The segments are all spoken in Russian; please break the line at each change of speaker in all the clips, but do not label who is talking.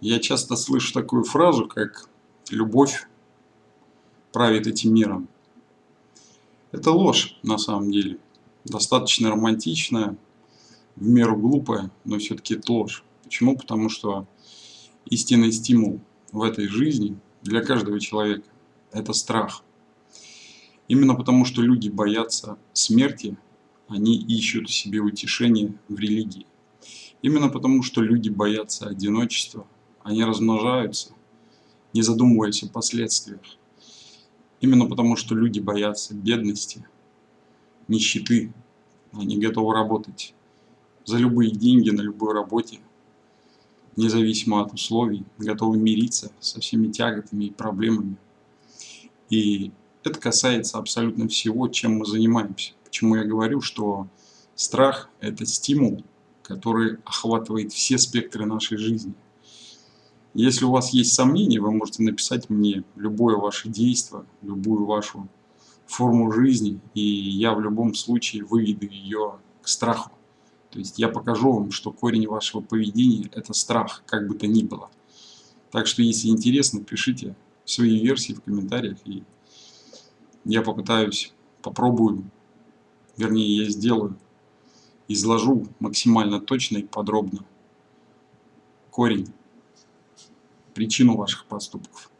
Я часто слышу такую фразу, как «любовь правит этим миром». Это ложь на самом деле. Достаточно романтичная, в меру глупая, но все-таки это ложь. Почему? Потому что истинный стимул в этой жизни для каждого человека – это страх. Именно потому, что люди боятся смерти, они ищут себе утешение в религии. Именно потому, что люди боятся одиночества, они размножаются, не задумываясь о последствиях. Именно потому, что люди боятся бедности, нищеты, они готовы работать за любые деньги на любой работе, независимо от условий, готовы мириться со всеми тяготами и проблемами. И это касается абсолютно всего, чем мы занимаемся. Почему я говорю, что страх – это стимул, который охватывает все спектры нашей жизни. Если у вас есть сомнения, вы можете написать мне любое ваше действие, любую вашу форму жизни, и я в любом случае выведу ее к страху. То есть я покажу вам, что корень вашего поведения – это страх, как бы то ни было. Так что, если интересно, пишите свои версии в комментариях, и я попытаюсь, попробую вернее я сделаю, изложу максимально точно и подробно корень, причину ваших поступков.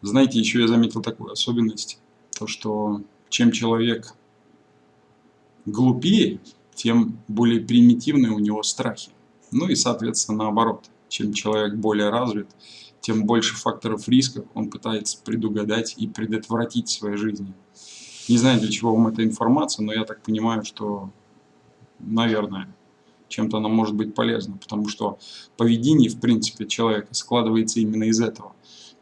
Знаете, еще я заметил такую особенность, то что чем человек глупее, тем более примитивные у него страхи. Ну и соответственно наоборот, чем человек более развит, тем больше факторов риска он пытается предугадать и предотвратить в своей жизни. Не знаю, для чего вам эта информация, но я так понимаю, что, наверное, чем-то она может быть полезна, потому что поведение, в принципе, человека складывается именно из этого.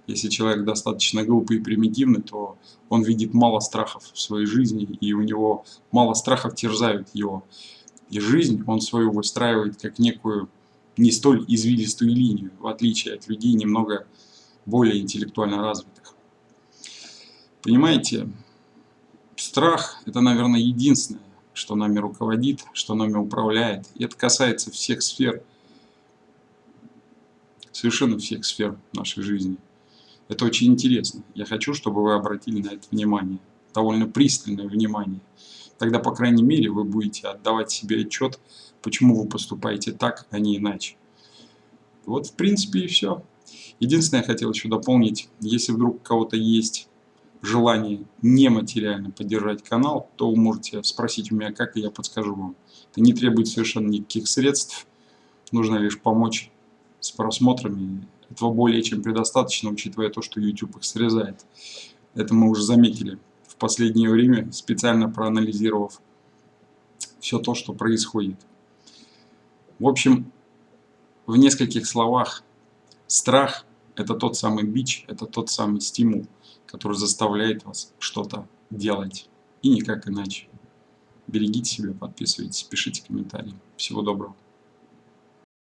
Если человек достаточно глупый и примитивный, то он видит мало страхов в своей жизни, и у него мало страхов терзают его. И жизнь он свою выстраивает как некую не столь извилистую линию, в отличие от людей немного более интеллектуально развитых. Понимаете, Страх – это, наверное, единственное, что нами руководит, что нами управляет. И это касается всех сфер, совершенно всех сфер нашей жизни. Это очень интересно. Я хочу, чтобы вы обратили на это внимание, довольно пристальное внимание. Тогда, по крайней мере, вы будете отдавать себе отчет, почему вы поступаете так, а не иначе. Вот, в принципе, и все. Единственное, я хотел еще дополнить, если вдруг у кого-то есть желание нематериально поддержать канал, то вы можете спросить у меня, как, и я подскажу вам. Это не требует совершенно никаких средств, нужно лишь помочь с просмотрами. Этого более чем предостаточно, учитывая то, что YouTube их срезает. Это мы уже заметили в последнее время, специально проанализировав все то, что происходит. В общем, в нескольких словах, страх – это тот самый бич, это тот самый стимул – который заставляет вас что-то делать. И никак иначе. Берегите себя, подписывайтесь, пишите комментарии. Всего доброго.